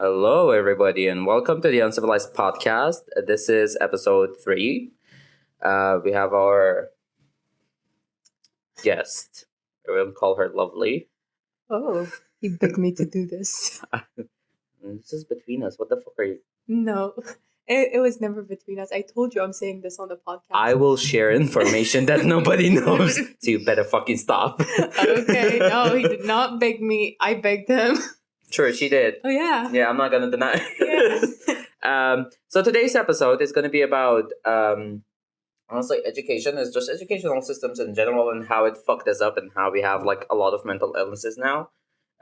Hello, everybody, and welcome to the Uncivilized Podcast. This is episode three. Uh, we have our guest. I will call her Lovely. Oh, you begged me to do this. This is between us. What the fuck are you? No, it, it was never between us. I told you I'm saying this on the podcast. I will share information that nobody knows, so you better fucking stop. okay, no, he did not beg me. I begged him. Sure, she did. Oh yeah. Yeah, I'm not gonna deny. Yeah. um, so today's episode is gonna be about um, honestly, education is just educational systems in general and how it fucked us up and how we have like a lot of mental illnesses now,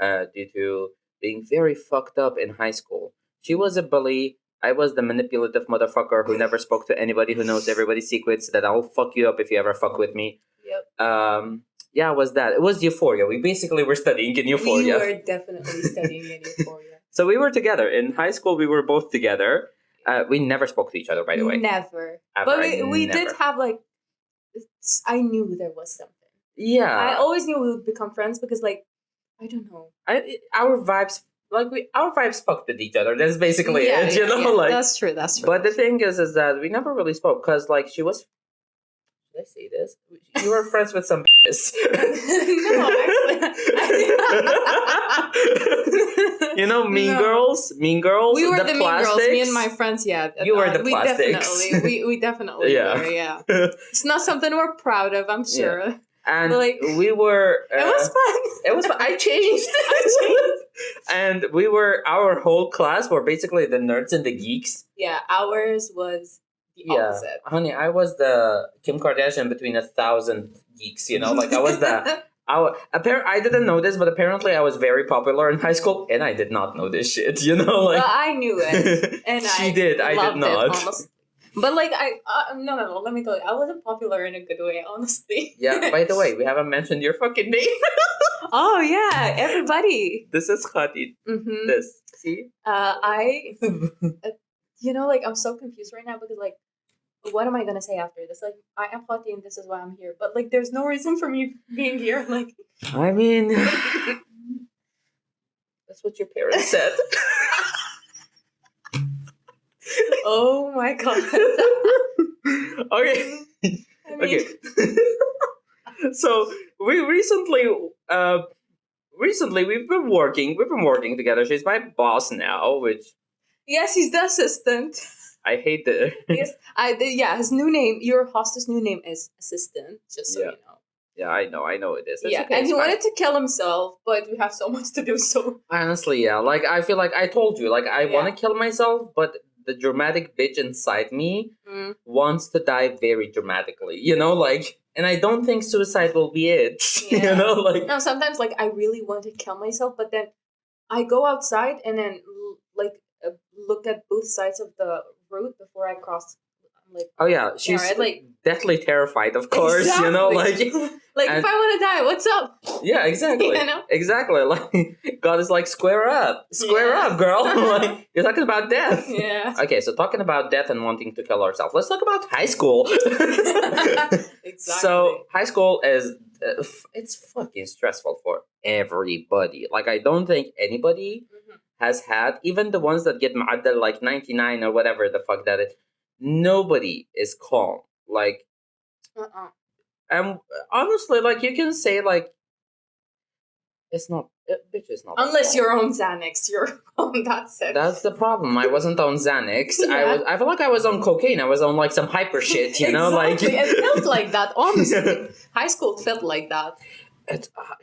uh, due to being very fucked up in high school. She was a bully. I was the manipulative motherfucker who never spoke to anybody who knows everybody's secrets. That I'll fuck you up if you ever fuck with me. Yep. Um, yeah, it was that? It was Euphoria. We basically were studying in Euphoria. We were definitely studying in Euphoria. So we were together in high school. We were both together. Uh, we never spoke to each other, by the way. Never. Ever. But we, we did have like. I knew there was something. Yeah, I always knew we would become friends because, like, I don't know. I, our vibes, like we, our vibes fucked with each other. That's basically Yeah, it, you yeah, know. yeah. Like, that's true. That's true. but the thing is, is that we never really spoke because, like, she was. I say this? You were friends with some. bitches. actually. you know, Mean No. Girls. Mean Girls. we were the, mean girls. Me and my friends. Yeah, You were uh, the we plastics. Definitely, we we definitely Yeah. were. Yeah, it's not something we're proud of. I'm sure. and Like- we were. it was uh, fun. It was. fun. I changed. and we were. Our whole class were basically the nerds and the geeks. Yeah, ours was the Yeah, opposite. honey, I was the Kim Kardashian between a thousand geeks. You know, like I was the. I appar- I didn't know this, but apparently I was very popular in high school, and I did not know this shit. You know, like well, I knew it, and she I did. I did not. But like I, uh, no, no, no. Let me tell you, I wasn't popular in a good way, honestly. yeah. By the way, we haven't mentioned your fucking name. oh yeah, everybody. this is Khati. hmm This see. Uh, I you know, like I'm so confused right now because like, what am I gonna say after this? Like, I am Hati and this is why I'm here. But like, there's no reason for me being here. Like, I mean, that's what your parents said. oh my god. okay. I mean, Okay. so we recently, uh, recently we've been working. We've been working together. She's my boss now, which yes, he's the assistant. I hate the. yes, I the, yeah. His new name, your hostess' new name is assistant. Just so Yeah. you know. yeah, I know. I know it is. It's yeah, okay, and he fine. wanted to kill himself, but we have so much to do. So Honestly, yeah. Like I feel like I told you, like I Yeah. want to kill myself, but the dramatic bitch inside me mm, wants to die very dramatically. You know, like, and I don't think suicide will be it. Yeah. you know, like. no, sometimes like I really want to kill myself, but then I go outside and then l- like uh, look at both sides of the road before I cross. I'm like, Oh yeah, she's like- deathly terrified, of course. You know, like like and- if I want to die, what's up? yeah, exactly, You know? exactly. Like God is like square up, square Yeah. up, girl. like you're talking about death. Yeah. Okay, so talking about death and wanting to kill ourselves, let's talk about high school. exactly. So high school is uh, it's fucking stressful for everybody. Like I don't think anybody Mhm. Has had even the ones that get mad at like 99 or whatever the fuck that is. Nobody is calm. Like Uh-uh. and honestly, like you can say like it's not uh, bitch is not Unless you're on Xanax, you're on that it. That's the problem. I wasn't on Xanax. I was. I feel like I was on cocaine. I was on like some hyper shit. You know, Exactly. like it felt like that. Honestly, high school felt like that. It, uh,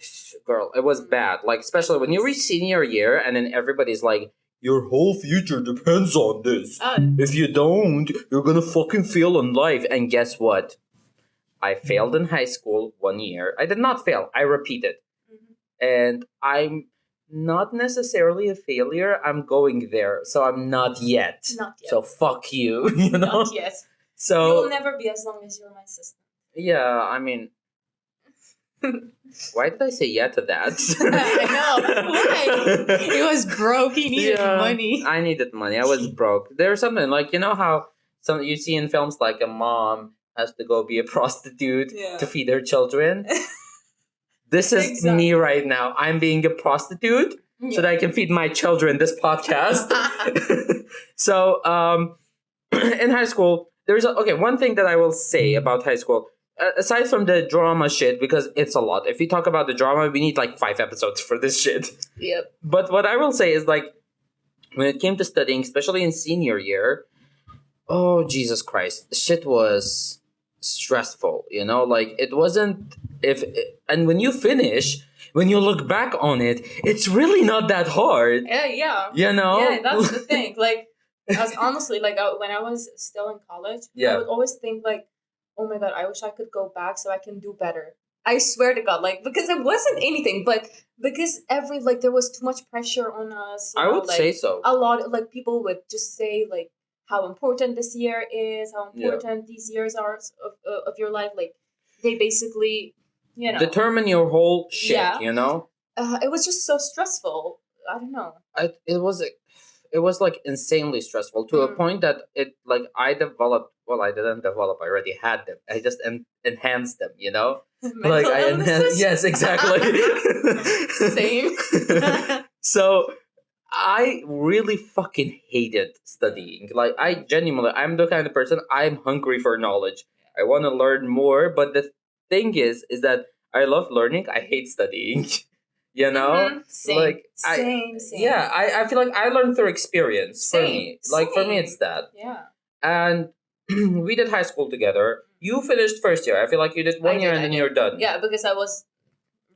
girl, it was bad. Like especially when you reach senior year, and then everybody's like, "Your whole future depends on this. Uh, If you don't, you're gonna fucking fail in life." And guess what? I failed in high school one year. I did not fail. I repeated, and I'm not necessarily a failure. I'm going there, so I'm not yet. not yet. So fuck you. You know. not yet. So You'll never be as long as you're my sister. yeah, I mean, why did I say yeah to that? I know. Why? He was broke. He needed Yeah. money. I needed money. I was broke. There's something like you know how some you see in films like a mom has to go be a prostitute Yeah. to feed her children. this is me right now. I'm being a prostitute so that I can feed my children this podcast. so, um, in high school, there's a, okay. One thing that I will say about high school, aside from the drama shit, because it's a lot. If we talk about the drama, we need like five episodes for this shit. Yep. But what I will say is like, when it came to studying, especially in senior year, oh Jesus Christ, shit was stressful. You know, like it wasn't if and when you finish when you look back on it, it's really not that hard. Yeah, yeah. You know? Yeah, that's the thing. Like, as honestly, like I, when I was still in college, Yeah. I would always think like, oh my god, I wish I could go back so I can do better. I swear to God, like because it wasn't anything, but because every like there was too much pressure on us. I know, would like, say so. a lot of, like people would just say like how important this year is, how Yeah. important these years are of, uh, of your life. Like they basically, you know, Determine your whole shit, Yeah. you know? uh, it was just so stressful. I don't know. I, it was it was like insanely stressful to a Mm. point that it like I developed well I didn't develop I already had them. I just en- enhanced them you know? Like I enhanced yes exactly. Same. so I really fucking hated studying. Like I genuinely I'm the kind of person I'm hungry for knowledge. I want to learn more but the thing is is that I love learning I hate studying you know Mhm. Same. like, I- same, same. yeah I, I feel like I learned through experience for me like for me it's that Yeah. and we did high school together you finished first year I feel like you did one I year did, and I then did. you're done Yeah, because I was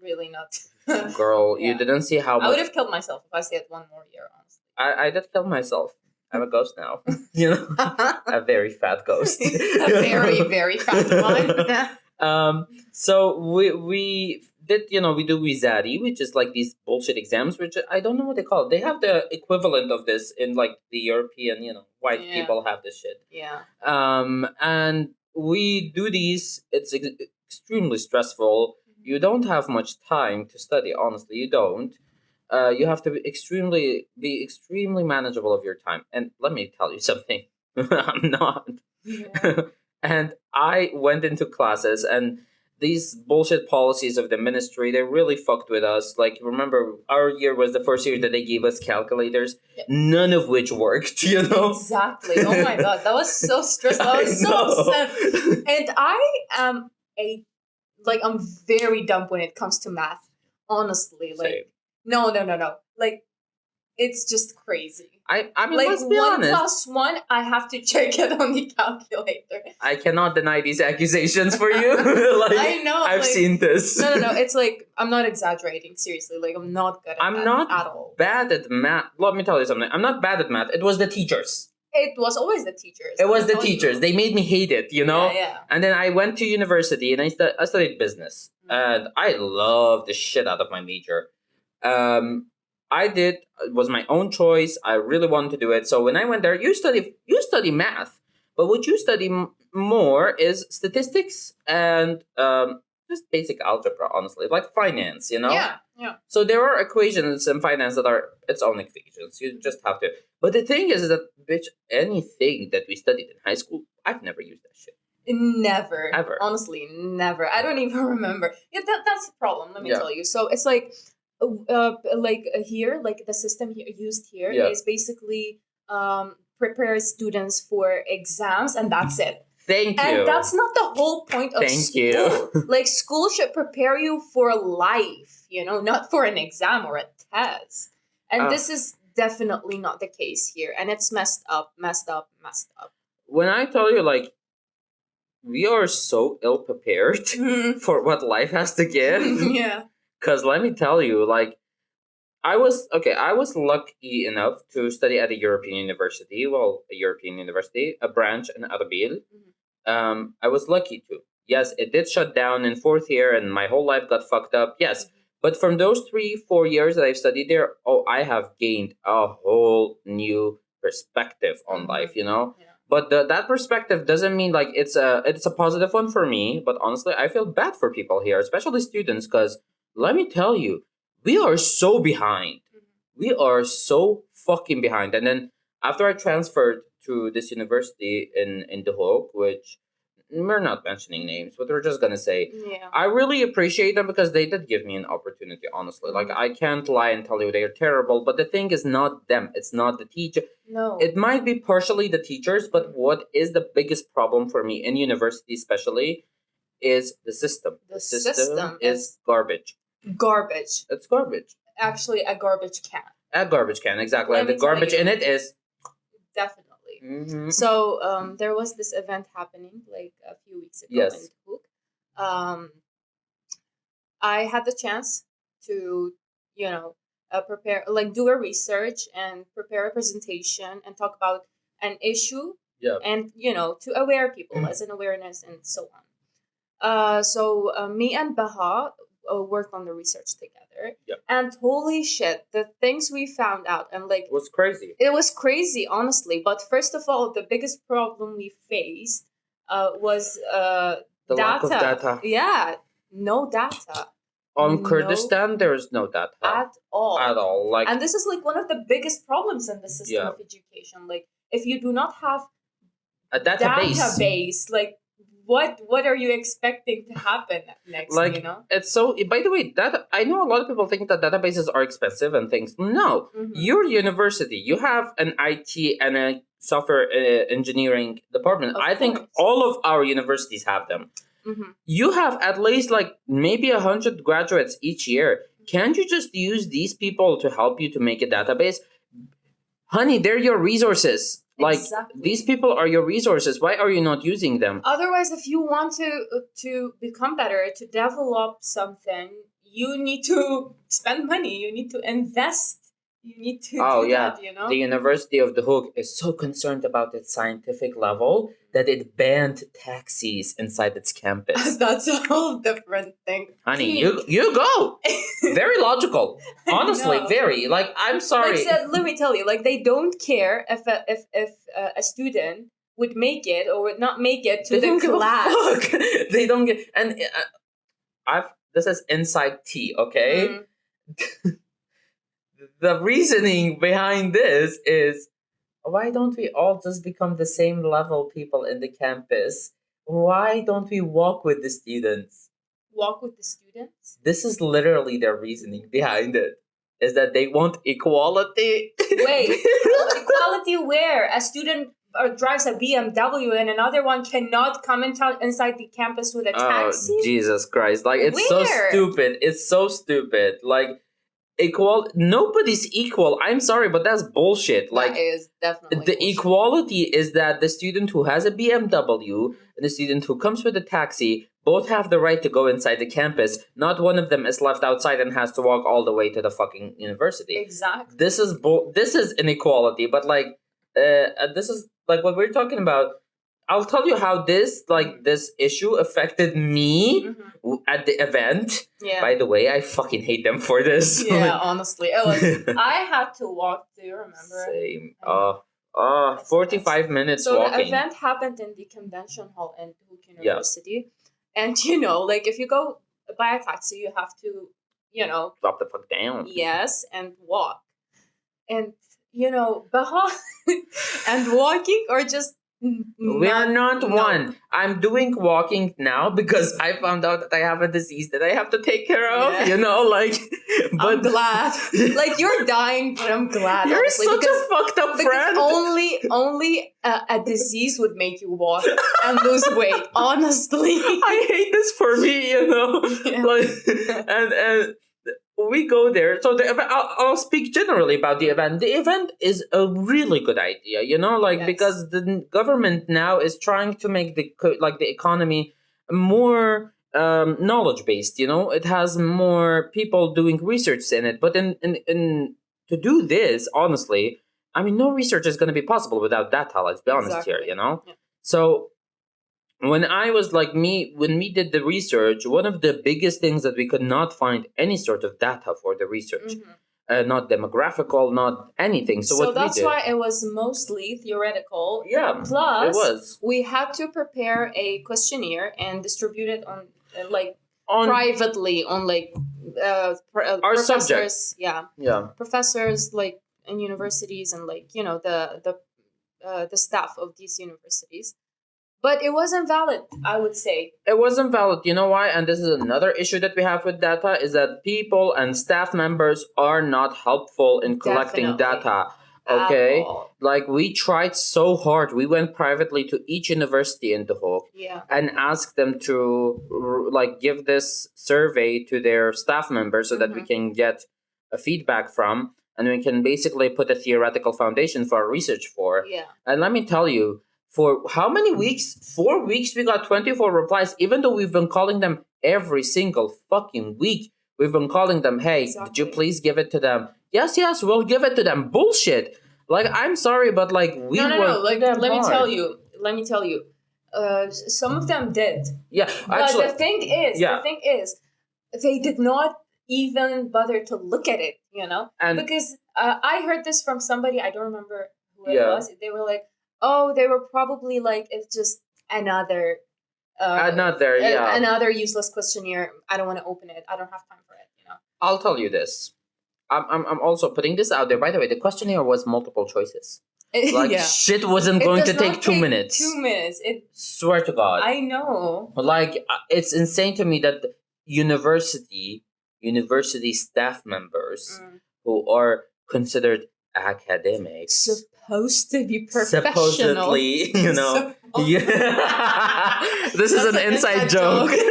really not. girl you didn't see how I would have killed myself if I stayed one more year, honestly. I, I did kill myself I'm a ghost now you know a a very fat ghost a very, very fat one. um so we we did you know we do Wizari which is like these bullshit exams which I don't know what they call it. They have the equivalent of this in like the European you know white Yeah. people have this shit. Yeah. um and we do these it's ex- extremely stressful. You don't have much time to study honestly you don't. Uh, you have to be extremely be extremely manageable of your time. And let me tell you something i'm not. Yeah. and i went into classes and these bullshit policies of the ministry they really fucked with us like remember our year was the first year that they gave us calculators Yeah. none of which worked you know Exactly. Oh my god, that was so stressful. I was so upset. And I am a like I'm very dumb when it comes to math. Honestly, like Same. no, no, no, no. Like it's just crazy. I, I mean, like let's be one honest. plus one, I have to check it on the calculator. I cannot deny these accusations for you. like, I know. I've like, seen this. No, no, no. It's like I'm not exaggerating. Seriously, like I'm not good at I'm math not at all. bad at math. Let me tell you something. I'm not bad at math. It was the teachers. It was always the teachers. It was the told you. teachers. They made me hate it, you know? Yeah, yeah. And then I went to university and I, stu- I studied business. Mhm. And I loved the shit out of my major. Um, I did it was my own choice. I really wanted to do it. So when I went there, you study you study math, but what you study m- more is statistics and um, just basic algebra. Honestly, like finance. You know. Yeah, yeah. So there are equations in finance that are its own equations. You just have to. But the thing is, is that bitch, anything that we studied in high school, I've never used that shit. Never. Ever. Honestly, never. I don't even remember. Yeah, that, that's the problem. Let me Yeah. tell you. So it's like, uh, uh, like uh, here, like the system used here is Yeah. basically um prepare students for exams, and that's it. Thank you. And that's not the whole point of school. Thank school. you. like school should prepare you for life, you know, not for an exam or a test. And Uh. this is definitely not the case here, and it's messed up, messed up, messed up. when I tell you, like, we are so ill prepared for what life has to give. yeah. Because let me tell you, like, I was okay. I was lucky enough to study at a European university. Well, a European university, a branch in Arbil. Um, I was lucky to. Yes, it did shut down in fourth year, and my whole life got fucked up. Yes, but from those three, four years that I've studied there, oh, I have gained a whole new perspective on Mhm. life. You know, Yeah. but the, that perspective doesn't mean like it's a it's a positive one for me. But honestly, I feel bad for people here, especially students, because let me tell you, we are so behind. We are so fucking behind. And then after I transferred to this university in in Duhok, which we're not mentioning names, but we're just gonna say Yeah. I really appreciate them because they did give me an opportunity. Honestly, like Mhm. I can't lie and tell you they're terrible, but the thing is not them. It's not the teacher. No. It might be partially the teachers, but what is the biggest problem for me in university, especially, is the system. The system is is- garbage. Garbage. It's garbage. Actually, a garbage can. A garbage can, exactly. Let And the garbage in it is. Definitely. Mhm. So um, there was this event happening like a few weeks ago Yes. in Cook. Um, I had the chance to, you know, uh, prepare, like, do a research and prepare a presentation and talk about an issue Yeah. and you know to aware people as an awareness and so on. Uh, so uh, me and Baha uh, worked on the research together, Yep. and holy shit, the things we found out and like It was crazy. it was crazy, honestly. But first of all, the biggest problem we faced uh, was uh, The data. lack of data. Yeah, no data On No. Kurdistan, there is no data at all. at all. Like, And this is like one of the biggest problems in the system Yeah. of education. Like, if you do not have a database. database, like what what are you expecting to happen next? Like, you know. It's so. By the way, that I know a lot of people think that databases are expensive and things. No, Mhm. your university, you have an IT and a software uh, engineering department. Of I think all of our universities have them. Mhm. You have at least like maybe a hundred graduates each year. Can't you just use these people to help you to make a database? Honey, they're your resources. Like Exactly. these people are your resources. Why are you not using them? Otherwise, if you want to uh, to become better, to develop something, you need to spend money. You need to invest. You need to. Oh, do yeah. that, you know. The University of Duhok is so concerned about its scientific level that it banned taxis inside its campus. That's a whole different thing. Honey, you you go. Very logical. Honestly, very. Like I'm sorry. Like, so, let me tell you, like they don't care if a, if if uh, a student would make it or would not make it to They the don't give a class. they don't get and uh, I've this is inside tea, okay? Mm. The reasoning behind this is why don't we all just become the same level people in the campus? Why don't we walk with the students? Walk with the students. This is literally their reasoning behind it. Is that they want equality? Wait, equality where a student uh, drives a BMW and another one cannot come in inside the campus with a taxi? Oh. Jesus Christ! Like it's so stupid. It's so stupid. Like equal. Nobody's equal. I'm sorry, but that's bullshit. Like that is definitely the bullshit. equality is that the student who has a BMW and the student who comes with a taxi both have the right to go inside the campus. Not one of them is left outside and has to walk all the way to the fucking university. Exactly. This is bull. This is inequality. But like, uh, uh, this is like what we're talking about. I'll tell you how this like this issue affected me Mhm. at the event. Yeah. By the way, I fucking hate them for this. yeah. Honestly, it was. I had to walk. Do you remember? Same. Oh, oh, That's 45 minutes so walking. the event happened in the convention hall in Duhok University, yeah. and you know, like if you go by a taxi, you have to, you know, Drop the fuck down. yes, and walk, and you know, Baha and walking or just. We are not no. one. I'm doing walking now because I found out that I have a disease that I have to take care of. Yeah. You know, like, I'm but glad. like you're dying, but I'm glad. you're honestly, such because a fucked up friend. only only a, a disease would make you walk and lose weight. Honestly, I hate this for me, you know. Yeah. Like, and and we go there. So the I'll, I'll speak generally about the event. The event is a really good idea, you know, like Yes. because the government now is trying to make the like the economy more um, knowledge based. You know, it has more people doing research in it. But in in, in to do this, honestly, I mean, no research is going to be possible without data. Let's be honest here, you know. Yeah. So when I was like me, when we did the research, one of the biggest things that we could not find any sort of data for the research, Mhm. uh, not demographical, not anything. So, So, what that's we did, why it was mostly theoretical. yeah, Plus, it was we had to prepare a questionnaire and distribute it on uh, like on privately on like uh, pr- uh, Our professors. Yeah, yeah, professors like in universities and like you know the the uh, the staff of these universities. But it wasn't valid. I would say. It wasn't valid. You know why? And this is another issue that we have with data is that people and staff members are not helpful in collecting Definitely. data. at Okay. Like we tried so hard. We went privately to each university in Duhok Yeah. and asked them to like give this survey to their staff members so that we Mm-hmm. can get a feedback from and we can basically put a theoretical foundation for our research for. Yeah. And let me tell you, for how many weeks? Four weeks, we got 24 replies, even though we've been calling them every single fucking week. We've been calling them, hey, did you please give it to them? Yes, yes, we'll give it to them. Bullshit. Like, I'm sorry, but like, we no, no, no. Like, let me tell you. Let me tell you. Uh, some of them did, Yeah, but actually, the thing is, yeah. the thing is, they did not even bother to look at it. You know, and because uh, I heard this from somebody. I don't remember who it Yeah. was. They were like, "Oh, they were probably like it's just another." Uh, another, yeah. another useless questionnaire. I don't want to open it. I don't have time for it. You know. I'll tell you this. I'm, I'm, I'm also putting this out there. By the way, the questionnaire was multiple choices. Like, yeah. shit wasn't It going to take two minutes. Two minutes. It. Swear to God. I know. like uh, it's insane to me that university university staff members Mm. who are considered academics Supposed to be professional. supposedly you know. Yeah. this is an an inside, inside joke, joke.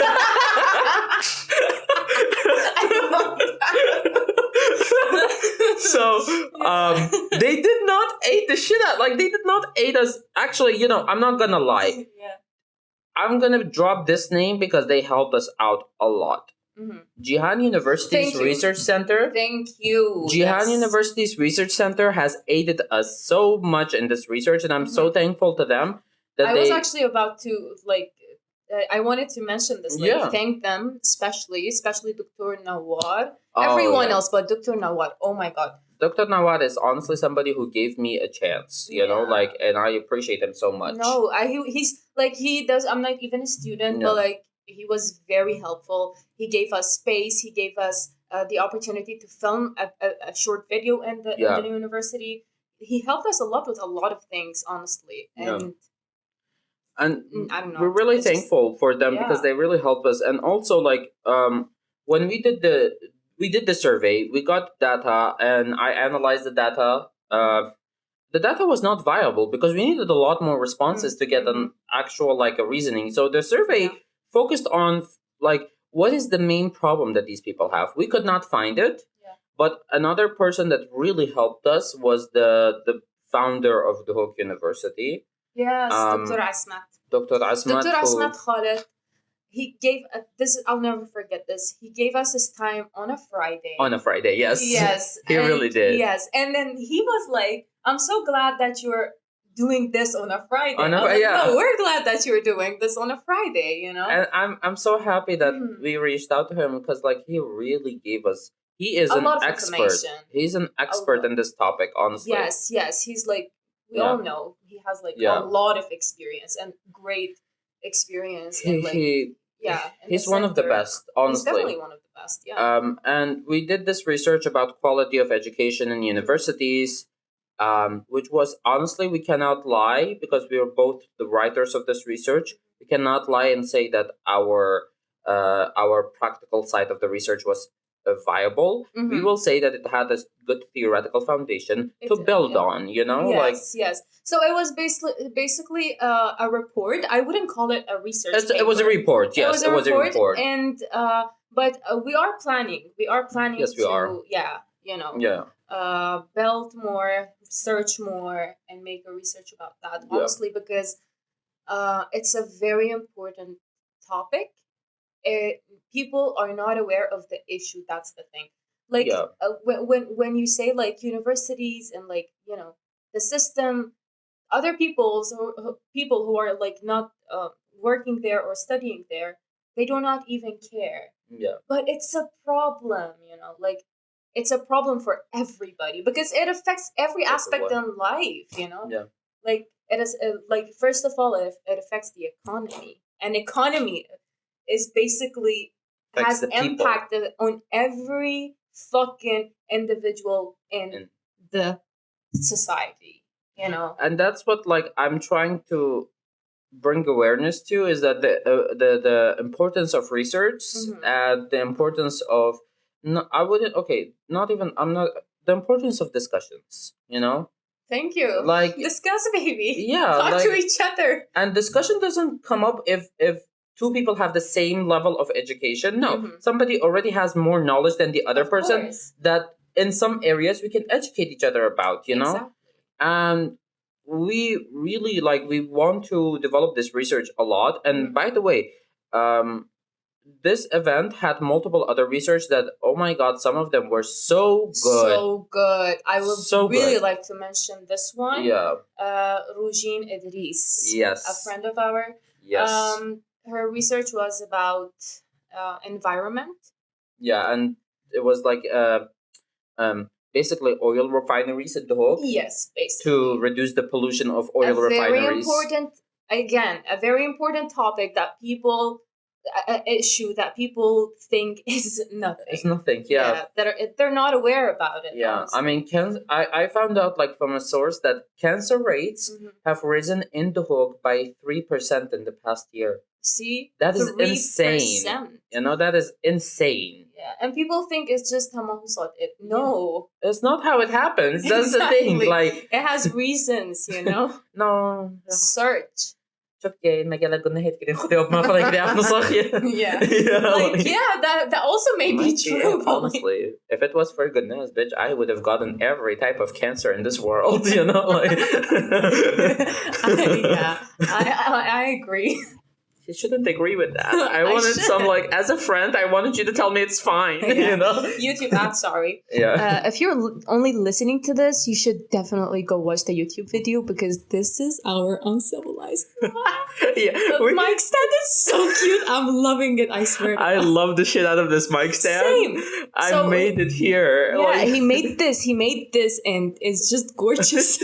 so um they did not aid the shit out like they did not aid us. Actually you know i'm not gonna lie. Yeah. i'm gonna drop this name because they helped us out a lot Mhm. jihan university's Thank you. research center Thank you. Jihan Yes. University's research center has aided us so much in this research, and I'm so thankful to them that I they. was actually about to like. uh, I wanted to mention this. Like, Yeah. thank them, especially, especially Dr. Nawar. Oh, Everyone yeah. else, but Dr. Nawar. Oh my God. Dr. Nawar is honestly somebody who gave me a chance, you know, like, and I appreciate him so much. No, I he, he's like he does. I'm not even a student, Yeah. but like he was very helpful. He gave us space. He gave us uh, the opportunity to film a, a, a short video in the, Yeah. in the university. He helped us a lot with a lot of things, honestly. Yeah. And and mm, I don't know. we're really It's just- thankful for them because they really helped us and also like um when we did the we did the survey we got data and i analyzed the data uh the data was not viable because we needed a lot more responses to get an actual like a reasoning so the survey Yeah. Focused on like what is the main problem that these people have we could not find it Yeah. but another person that really helped us was the the founder of Duhok university Yes, Um, Dr. Asmat. dr asmat Dr. Asmat Khalid. He gave uh, this. I'll never forget this. He gave us his time on a Friday. on a friday yes Yes, He and- really did. Yes, and then he was like, "I'm so glad that you're doing this on a Friday." On a I was Fri- like, yeah. No, we're glad that you're doing this on a Friday. You know, and I'm I'm so happy that Mhm. we reached out to him because like he really gave us he is a an lot of expert. He's an expert in this topic, honestly. Yes, yes, he's like we Yeah. all know he has like Yeah. a lot of experience and great experience. He, And like, he yeah, he's one of the best, He's honestly. definitely one of the best. Yeah. Um, and we did this research about quality of education in universities, um, which was honestly we cannot lie because we are both the writers of this research. We cannot lie and say that our uh, our practical side of the research was uh, viable. We Mhm. will say that it had a good theoretical foundation It to did, build yeah. on. You know, yes, like yes. So it was basically basically uh, a report. I wouldn't call it a research. it was a report. Yes, it was a report. and uh, but uh, we are planning. We are planning. Yes, we are. Yeah, you know, yeah, uh, build more, search more, and make a research about that. Yeah. Honestly, because uh, it's a very important topic. It, people are not aware of the issue. That's the thing. Like Yeah. uh, when, when when you say like universities and like you know the system, other people's who, who- people who are like not uh, working there or studying there, they do not even care yeah, but it's a problem you know like it's a problem for everybody because it affects every aspect in life you know Yeah. like it is uh, like first of all it, it affects the economy and economy is basically Affects has the people. impact on every fucking individual in In- the society you know and that's what like I'm trying to bring awareness to is that the uh, the the importance of research Mhm. and the importance of no, I wouldn't okay not even I'm not the importance of discussions you know Thank you. like Discuss, baby. yeah Talk like, to each other. and discussion doesn't come up if if two people have the same level of education no Mhm. somebody already has more knowledge than the other Of person course. that in some areas we can educate each other about you know Exactly. and we really like we want to develop this research a lot and Mhm. by the way um this event had multiple other research that oh my god some of them were so good So good. I would So really good. like to mention this one. yeah Uh, Rujin Idris. yes A friend of ours. yes Um, her research was about uh, environment. yeah and it was like uh um basically oil refineries in Duhok Yes, basically. to reduce the pollution of oil a very important again a very important topic that people a, a issue that people think is nothing it's nothing yeah that are, they're not aware about it Yeah, honestly. I mean, can I, I found out like from a source that cancer rates Mhm. have risen in Duhok by three percent in the past year. see That is 3%. insane. You know that is insane. yeah and people think it's just hamasat it no It's not how it happens. That's the thing. Like it has reasons you know no. search Çok gay, megala gonna hit getting khudi op maar van ik de. Yeah. yeah. like yeah that that also may be true like- honestly. If it was for goodness, bitch, I would have gotten every type of cancer in this world. You know, like. I, yeah I, I i agree You shouldn't agree with that. I I wanted some like as a friend. I wanted you to tell me it's fine. Yeah. You know. youtube ad sorry Yeah. uh, if you're l- only listening to this, you should definitely go watch the YouTube video because this is our uncivilized. yeah. The we- mic stand is so cute. I'm loving it. I swear. I God. love the shit out of this mic stand. Same. I So- made it here. Yeah, like- he made this. He made this, and it's just gorgeous.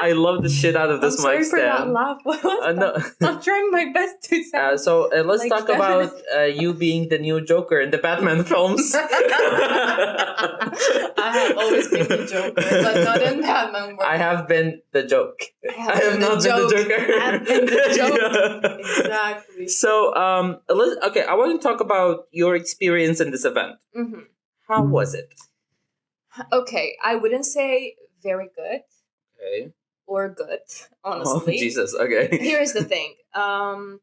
I love the shit out of I'm this sorry mic for stand. laugh. What was Uh, no. I'm trying my best to Uh, so uh, let's Like talk about uh, you being the new Joker in the Batman films. I have always been the Joker, but not in Batman. world. I have been the joke. I have I have been the not been the. Joker. I have been the joke. Yeah. Exactly. So, um, let's, okay, I want to talk about your experience in this event. hmm How was it? Okay, I wouldn't say very good Okay. or good, Oh, honestly. Jesus. Okay. Here's the thing. Um,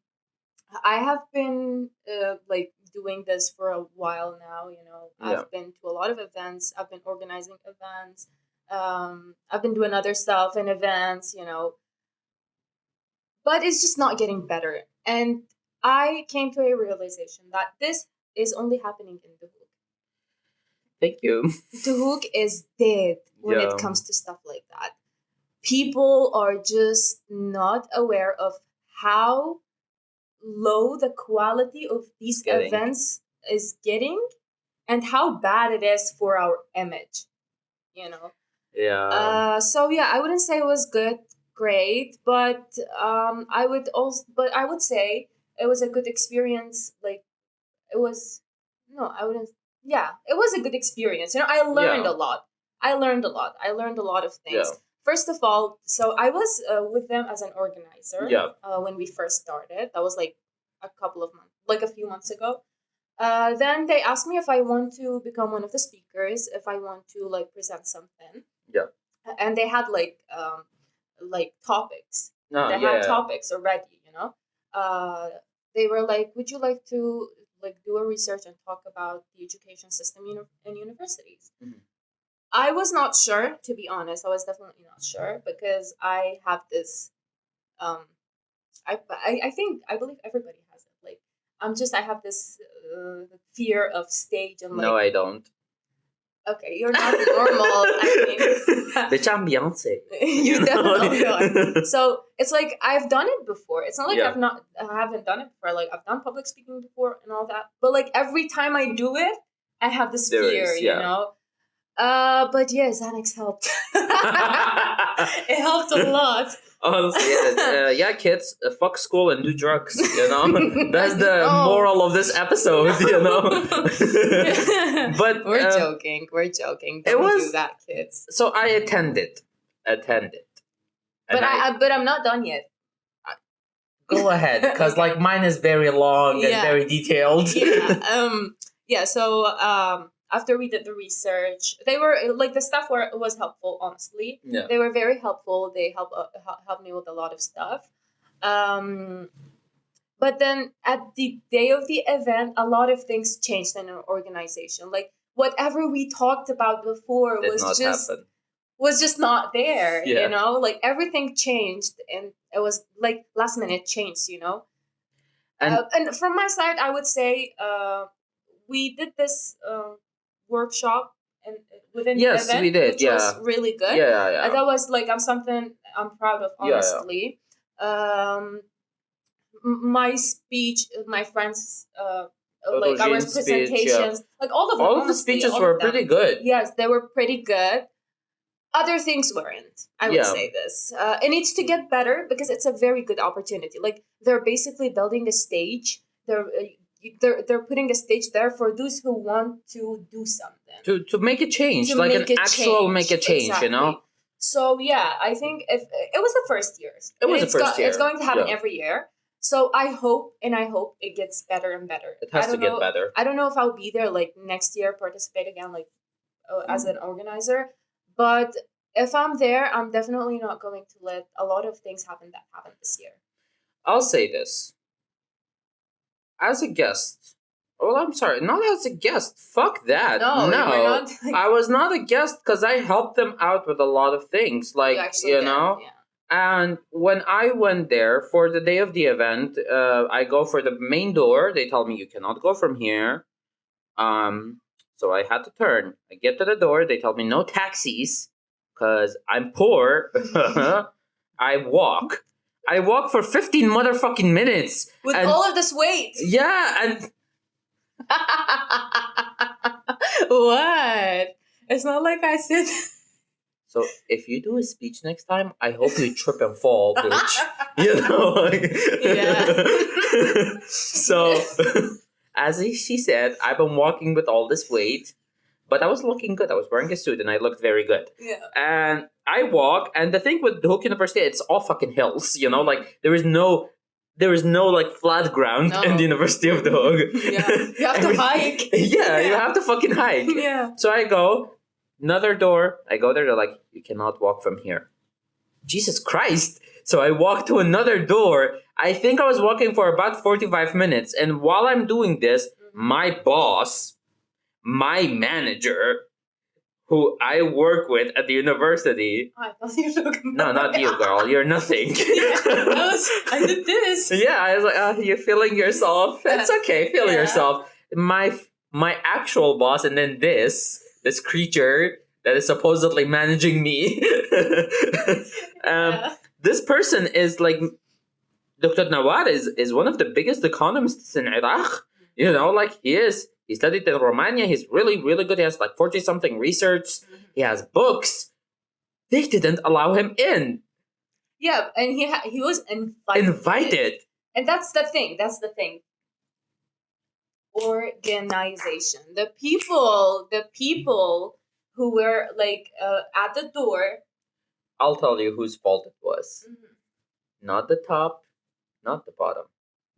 I have been uh, like doing this for a while now. You know, Yeah. I've been to a lot of events. I've been organizing events. Um, I've been doing other stuff in events. You know, but it's just not getting better. And I came to a realization that this is only happening in Duhok. Thank you. Duhok is dead when Yeah. it comes to stuff like that. People are just not aware of how low the quality of these getting. events is getting and how bad it is for our image. You know? Yeah. Uh, so yeah, I wouldn't say it was good, great, but um, I would also, but I would say it was a good experience. Like, it was no, I wouldn't. Yeah, it was a good experience. You know, I learned Yeah. a lot. I learned a lot. I learned a lot of things. Yeah. First of all, so I was uh, with them as an organizer. Yeah. Uh, when we first started, that was like a couple of months, like a few months ago. Uh, then they asked me if I want to become one of the speakers, if I want to like present something. Yeah. And they had like um like topics. no, they Oh, yeah. had topics already, you know. Uh, they were like, "Would you like to like do a research and talk about the education system uni- in universities?" Mhm. I was not sure, to be honest. I was definitely not sure because I have this. Um, I I, I think I believe everybody has it. Like I'm just I have this uh, fear of stage and like no, I don't. okay, you're not normal. I mean, Bitch, I'm Beyonce. you definitely are so it's like I've done it before. It's not like Yeah. I've not I haven't done it before. Like I've done public speaking before and all that. But like every time I do it, I have this There fear, is, you yeah. know. Uh, but yeah, Xanax helped. it helped a lot. Honestly, yeah, uh, yeah, kids, uh, fuck school and do drugs. You know, that's the No. moral of this episode. You know, but we're uh, joking. We're joking. Don't was- do that, kids. so I attended, attended, But I, I, but I'm not done yet. go ahead, because like mine is very long and very detailed. yeah. Um. Yeah. So um. After we did the research, they were like the stuff were was helpful. Honestly, yeah. they were very helpful. They help uh, helped me with a lot of stuff. Um, but then at the day of the event, a lot of things changed in our organization. Like whatever we talked about before Did was just happen. was just not there. Yeah. You know, like everything changed, and it was like last minute change. You know, And- uh, and from my side, I would say uh, we did this uh, workshop and within Yes, the event, we did, which was yeah. really good. Yeah, yeah. And that was like I'm something I'm proud of, honestly. Yeah, yeah. honestly. Um, my speech, my friends, uh, like our Autogene's speech, yeah. presentations, like all of them. All of the speeches were pretty good. Yes, they were pretty good. Other things weren't. I would Yeah. say this. Uh, it needs to get better because it's a very good opportunity. Like they're basically building a stage. They're uh, they're they're putting a stage there for those who want to do something To to make a change, to like an actual change. make a change, you know? So yeah, I think if it was the first years, It was the first It's year, It's going to happen yeah. every year. So I hope and I hope it gets better and better. It has to don't get better. I don't know if I'll be there like next year, participate again, like uh, as an organizer. But if I'm there, I'm definitely not going to let a lot of things happen that happened this year. I'll say this. As a guest, well, I'm sorry, not as a guest. Fuck that. No, no. not. I was not a guest because I helped them out with a lot of things, like you you, know. yeah. And when I went there for the day of the event, uh, I go for the main door. They tell me you cannot go from here. Um, so I had to turn. I get to the door. They tell me no taxis because I'm poor. I walk. I walk for 15 motherfucking minutes. With And- all of this weight. Yeah, and what? It's not like I said. so if you do a speech next time, I hope you trip and fall, bitch. you know like- Yeah. so as she said i've been walking with all this weight but i was looking good i was wearing a suit and i looked very good yeah. and i walk and the thing with hook university it's all fucking hills you know like there is no there is no like flat ground in the university of the hook Yeah. You have to hike. yeah, you have to fucking hike Yeah. so I go, another door. I go there. They're like, you cannot walk from here. Jesus Christ. So I walk to another door. I think I was walking for about 45 minutes. And while I'm doing this, mm-hmm. my boss, my manager, who I work with at the university, I thought you were no, not you, girl. You're nothing. I, was, I did this. yeah, I was like, oh, you're feeling yourself. It's okay, feel Yeah. yourself. My my actual boss, and then this this creature that is supposedly managing me. um, Yeah. This person is like Dr. Nawar is, is one of the biggest economists in Iraq. You know, like he is. He studied in Romania. He's really, really good. He has like 40 something research. He has books. They didn't allow him in. Yeah, and he ha- he was invited. Invited. And that's the thing. That's the thing. Organization. The people, the people who were like uh, at the door. I'll tell you whose fault it was. Not the top, not the bottom.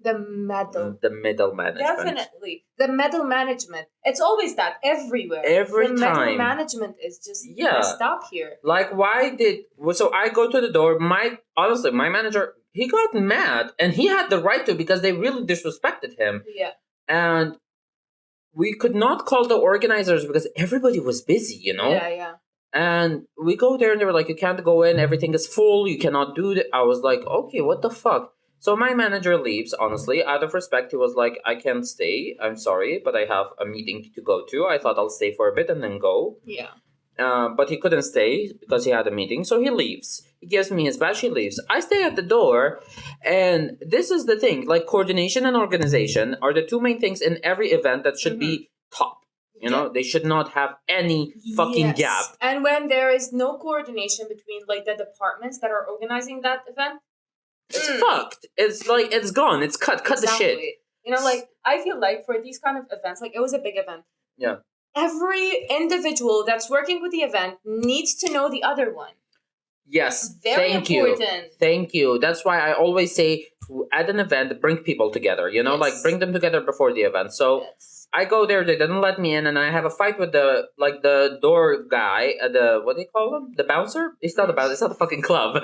The middle. Mm, the middle management. Definitely. The middle management. It's always that everywhere. Every the time. management is just Yeah. up here. Like, why did. So I go to the door. My. Honestly, my manager, he got mad. And he had the right to because they really disrespected him. Yeah. And we could not call the organizers because everybody was busy, you know? Yeah, yeah. And we go there and they were like, you can't go in, everything is full, you cannot do that. I was like, okay, what the fuck? So my manager leaves, honestly. Out of respect, he was like, I can't stay. I'm sorry, but I have a meeting to go to. I thought I'll stay for a bit and then go. Yeah. Uh, but he couldn't stay because he had a meeting, so he leaves. He gives me his badge, he leaves. I stay at the door, and this is the thing like, coordination and organization are the two main things in every event that should be top. You know, they should not have any fucking Yes. gap. And when there is no coordination between like the departments that are organizing that event, It's Mm. fucked. It's like it's gone. It's cut. Cut the shit. You know, like I feel like for these kind of events, like it was a big event. Yeah. Every individual that's working with the event needs to know the other one. Yes. Very thank you. important. Thank you. That's why I always say at an event bring people together. You know, like bring them together before the event. So Yes. I go there, they didn't let me in, and I have a fight with the like the door guy, uh, the what do you call him? The bouncer? It's not the bouncer. It's not the fucking club.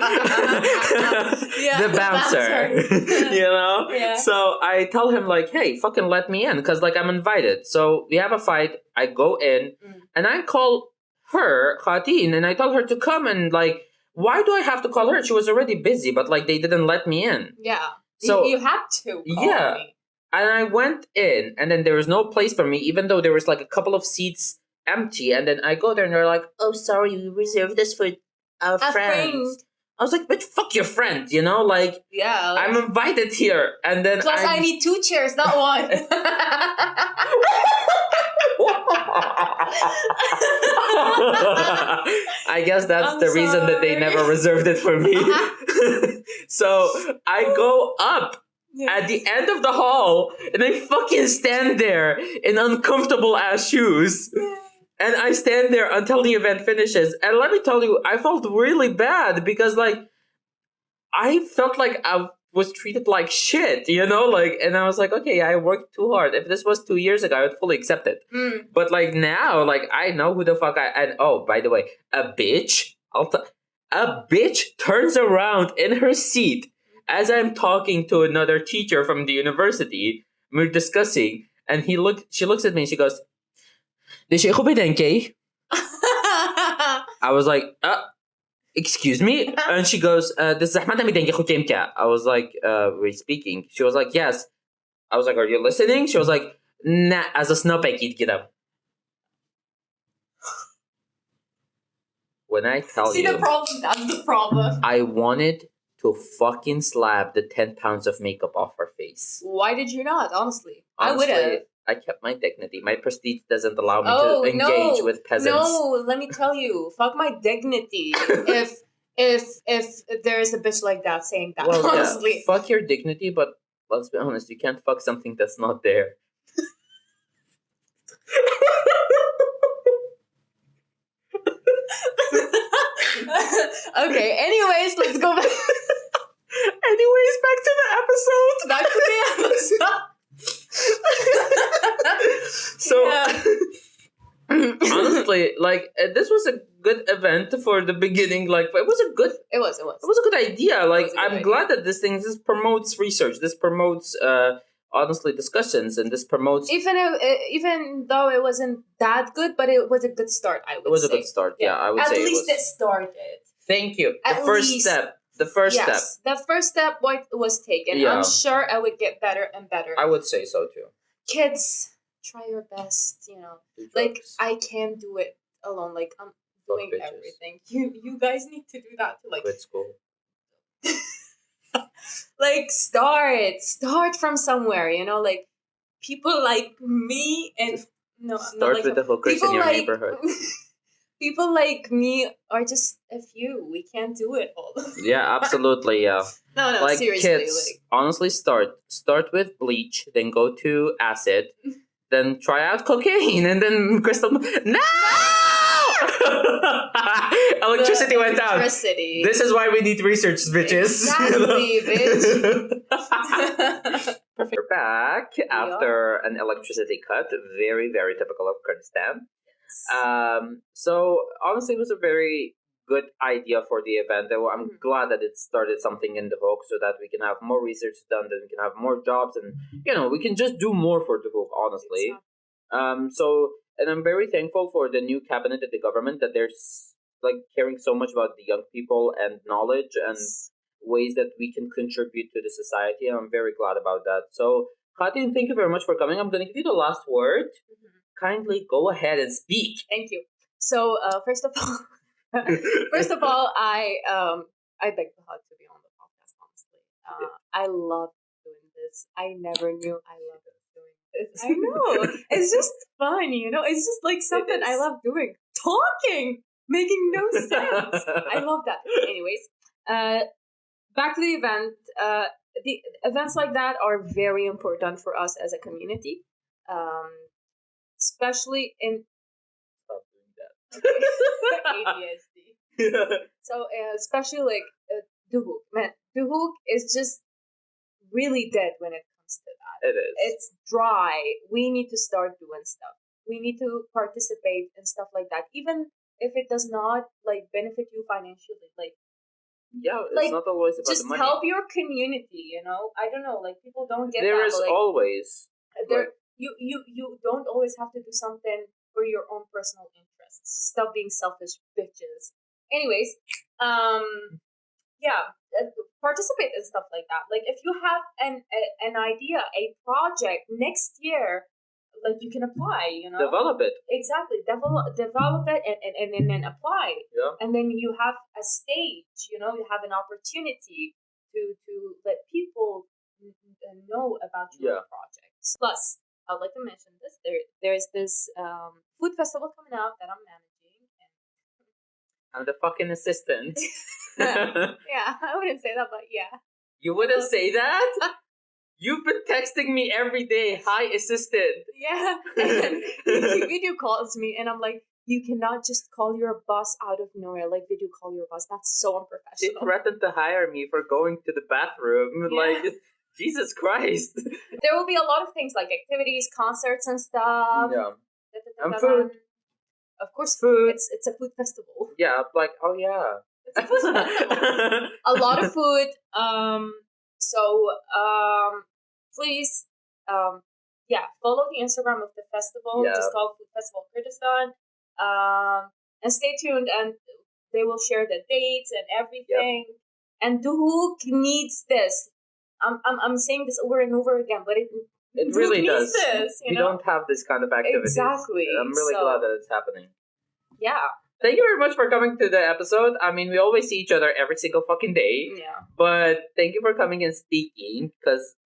Yeah, the the bouncer. bouncer. you know. Yeah. So I tell him like, "Hey, fucking let me in," because like I'm invited. So we have a fight. I go in, Mm. and I call her Khatin, and I tell her to come and like. Why do I have to call her? She was already busy, but like they didn't let me in. Yeah. So- you, you had to. call Yeah. me. And I went in, and then there was no place for me, even though there was like a couple of seats empty. And then I go there, and they're like, "Oh, sorry, we reserved this for our A friends." friend. I was like, "Bitch, fuck your friend," you know? Like Yeah. like- I'm invited here, and then Plus, I I'm- need two chairs, not one. I guess that's I'm the reason that they never reserved it for me. so I go up Yeah. at the end of the hall and I fucking stand there in uncomfortable ass shoes. And I stand there until the event finishes. And let me tell you, I felt really bad because like I felt like I was treated like shit, you know? Like and I was like, okay, I worked too hard. If this was two years ago, I would fully accept it. Mm. But like now, like I know who the fuck I and oh, by the way, a bitch, I'll t- a bitch turns around in her seat as I'm talking to another teacher from the university. We're discussing, and he look. She looks at me and she goes, "Dis jy goed bedenkie?" I was like, uh, excuse me? And she goes, uh, "Dis Ahmed bedenkie goed jy I was like, uh, we're speaking. She was like, yes. I was like, are you listening? She was like, nah, as a snap eet get up. When I tell See you, the problem? That's the problem. I wanted to fucking slap the 10 pounds of makeup off her face. Why did you not? Honestly, I would have. Honestly, I kept my dignity. My prestige doesn't allow me Oh, to engage no. with peasants. No, let me tell you, fuck my dignity. if if if there's a bitch like that saying that, Well, yeah, honestly. fuck your dignity, but let's be honest, you can't fuck something that's not there. okay. Anyways, let's go back, Anyways, back to the episode. back to the episode. So, honestly, like uh, this was a good event for the beginning. Like it was a good, It was. It was. it was a good idea. Like good I'm idea. glad that this thing this promotes research. This promotes, uh, honestly, discussions, and this promotes. Even if, even though it wasn't that good, but it was a good start. I would say. it was a good start. Yeah, I would At say least it it, started. Thank you. The at first least- step. The first step. yes, the first step wa- was taken. Yeah. I'm sure I would get better and better. I would say so too. Kids, try your best. You know, like. I can't do it alone. Like I'm doing everything. You you guys need to do that to Like quit school. like start start from somewhere. You know, like people like me and no, Start like with the hookers in your like neighborhood. people like me are just a few. We can't do it all. Yeah, absolutely. Yeah. no, no, like seriously. kids, Like honestly, start start with bleach, then go to acid, then try out cocaine, and then crystal. No. Electricity the went out. Electricity. This is why we need research, bitches. Exactly, Perfect. We're back after an electricity cut. Very, very typical of Kurdistan. Um, so honestly, it was a very good idea for the event. I'm Mhm. glad that it started something in Duhok so that we can have more research done, that we can have more jobs, and you know we can just do more for Duhok. Honestly, um, so and I'm very thankful for the new cabinet at the government that they're like caring so much about the young people and knowledge and ways that we can contribute to the society. I'm very glad about that. So, Khatin, thank you very much for coming. I'm going to give you the last word. Mhm. Kindly go ahead and speak. Thank you. So uh, first of all, first of all, I um I beg the hug to be on the podcast. Honestly, uh, I love doing this. I never knew I loved doing this. I know it's just fun, you know. It's just like something I love doing. Talking, making no sense. I love that. Anyways, uh, back to the event. Uh, the events like that are very important for us as a community, um, especially in Stop doing that. ADHD. So uh, especially like uh, Duhok, man, Duhok is just really dead when it comes to that. It is. It's dry. We need to start doing stuff. We need to participate in stuff like that, even if it does not like benefit you financially. Like yeah, it's like, not always about just the money. help your community. You know, I don't know. Like people don't get There that. is like, always there you you you don't always have to do something for your own personal interests. Stop being selfish bitches. Anyways, um yeah, uh, participate in stuff like that. Like if you have an a, an idea, a project next year, like you can apply, you know. develop it. Exactly. Develop develop it and, and, and, and then apply. Yeah. And then you have a stage, you know, you have an opportunity to to let people know about your Yeah. projects. Plus, I'd like to mention this. There there's this um, food festival coming up that I'm managing. And I'm the fucking assistant. yeah, I wouldn't say that, but yeah. you wouldn't say that? You've been texting me every day. Hi, assistant. Yeah. And he video calls me and I'm like, you cannot just call your boss out of nowhere. Like video call your boss. That's so unprofessional. threatened to hire me for going to the bathroom. Yeah. Like, Jesus Christ. there will be a lot of things like activities, concerts, and stuff. yeah. And food. Of course, Food. It's it's a food festival. Yeah, like, oh yeah. It's a food festival. a lot of food. Um. So um, please um, yeah, follow the Instagram of the festival. Yeah. Just call Food Festival Kurdistan. Um, and stay tuned, and they will share the dates and everything. And who needs this? I'm, I'm, I'm saying this over and over again, but it It really does. this, you we know? don't have this kind of activity. Exactly, I'm really so- glad that it's happening. yeah, Thank you very much for coming to the episode. I mean, we always see each other every single fucking day, yeah. but thank you for coming and speaking because,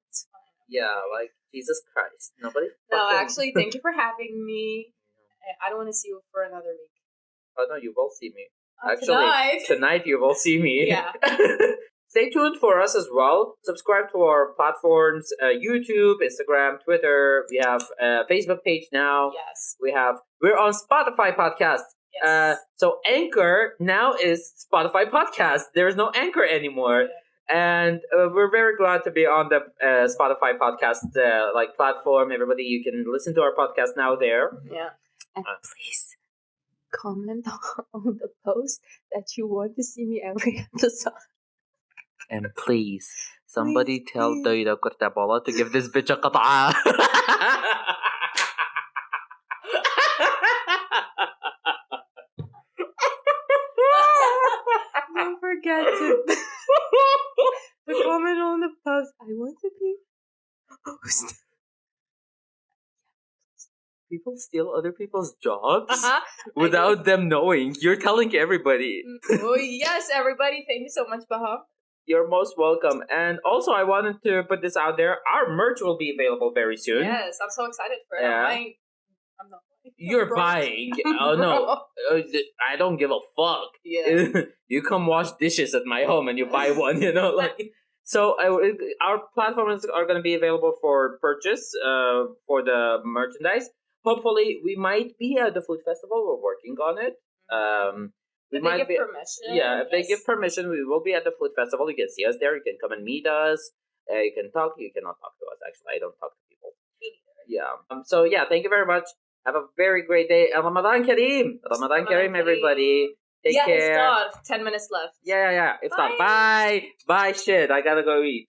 yeah, like, Jesus Christ. Nobody. No, fucking- actually, thank you for having me. I- don't want to see you for another week. Oh, no, you will see me. Uh, Actually, tonight. Tonight you will see me. Yeah. Stay tuned for us as well. Subscribe to our platforms uh, YouTube, Instagram, Twitter. We have a Facebook page now. Yes. We have, we're on Spotify podcast. Yes. Uh, so Anchor now is Spotify podcast. There is no Anchor anymore. And uh, we're very glad to be on the uh, Spotify podcast uh, like platform. Everybody, you can listen to our podcast now there. yeah. And Uh. please comment on the post that you want to see me every episode. And please, somebody tell please. Doida Kurtabola to give this bitch a qata'a. forget to, to comment on the post. I want to be host. People steal other people's jobs Uh-huh. without them knowing. You're telling everybody. oh yes, everybody! Thank you so much, Baha. You're most welcome. And also, I wanted to put this out there. Our merch will be available very soon. Yes, I'm so excited for it. Yeah. I'm. I'm not. You're Bro. buying. Oh no, Uh, I don't give a fuck. Yeah. you come wash dishes at my home and you buy one. You know, like so. I, our platforms are going to be available for purchase uh, for the merchandise. Hopefully, we might be at the food festival. We're working on it. Um, we if they might give be. permission. Yeah, if they give permission, we will be at the food festival. You can see us there. You can come and meet us. Uh, you can talk. You cannot talk to us. Actually, I don't talk to people. Yeah. Um, so yeah, thank you very much. Have a very great day. Ramadan Kareem. Ramadan Kareem, everybody. Take yeah, care. it's God. Ten minutes left. Yeah, yeah, yeah. It's. Bye. Bye. Bye. Shit. I gotta go eat.